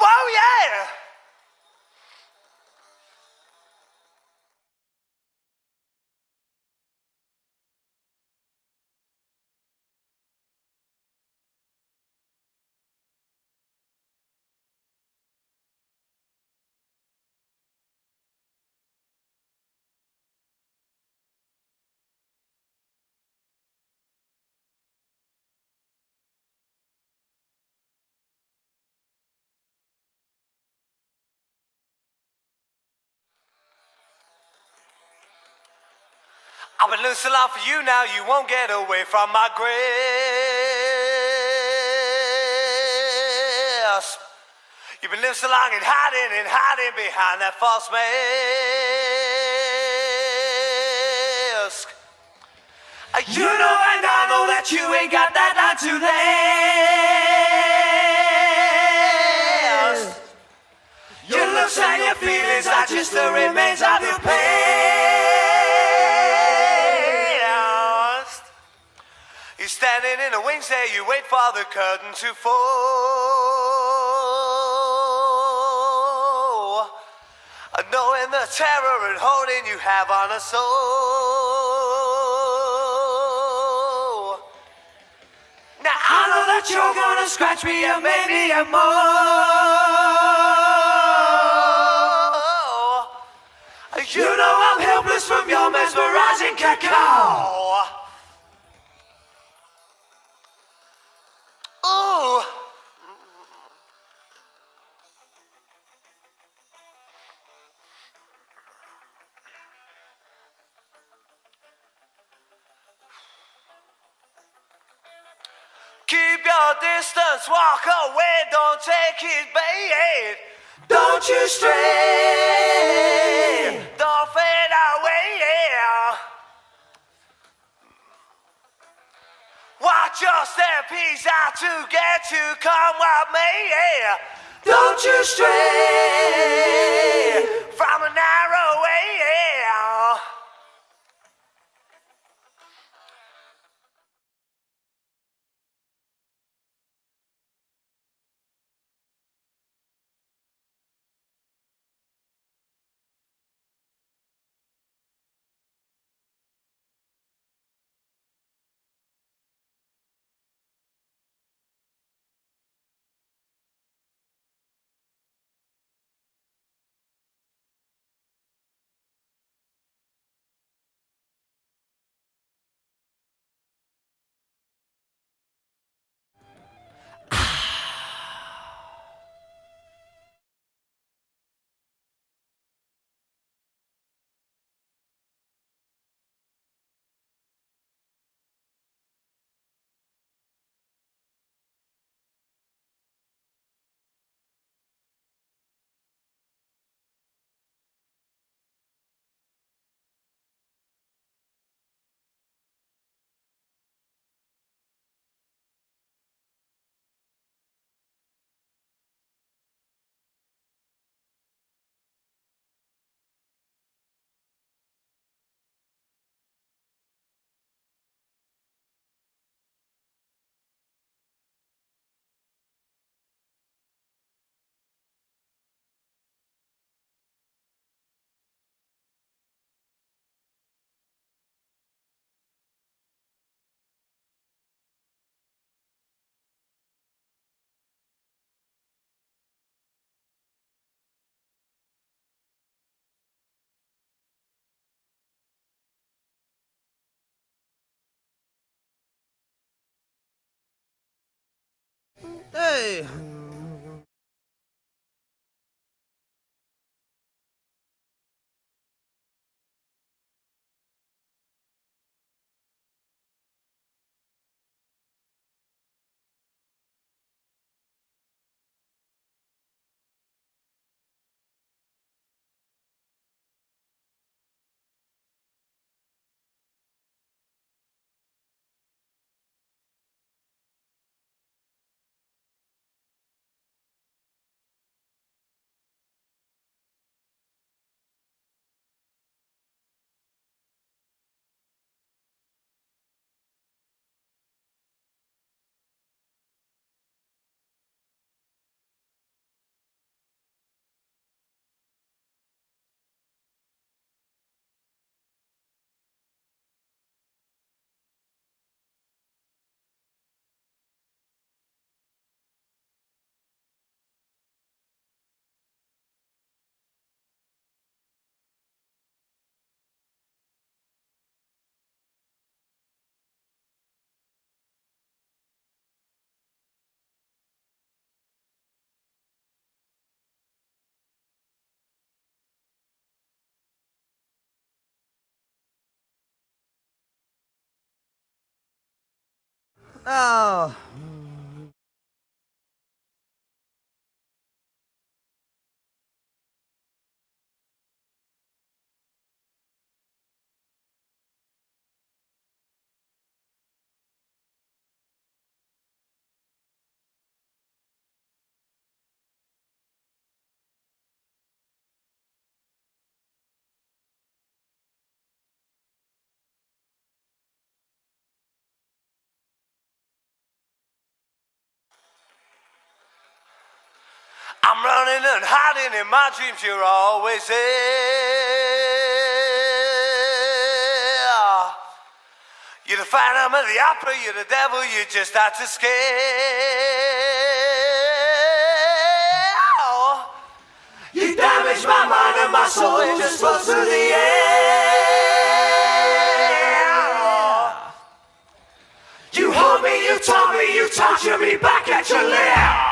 whoa, yeah. I've been living so for you now, you won't get away from my grasp. You've been living so long and hiding and hiding behind that false mask. Uh, You know and I know that you ain't got that line to last. Your looks and your feelings are just the remains of your past. Standing in the wings there, you wait for the curtain to fall. Uh, Knowing the terror and holding you have on a soul. Now I know that you're gonna scratch me and maybe and more. You know I'm helpless from your mesmerizing cacao. Distance, walk away, don't take his bait. Don't you stray, don't fade away. Watch your step, he's out to get you, come what may. Don't you stray from a narrow Hey, Oh. I'm running and hiding in my dreams, you're always there. You're the phantom of the opera, you're the devil, you just have to scare. You damage my mind and my soul, it just flows through the air. You hold me, you taunt me, you torture me back at your lair.